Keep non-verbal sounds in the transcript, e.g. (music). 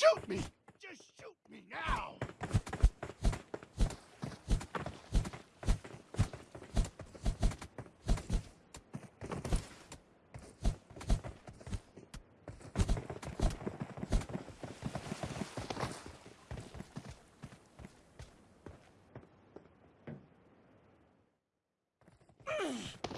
Shoot me! Just shoot me now! Ugh! (clears throat)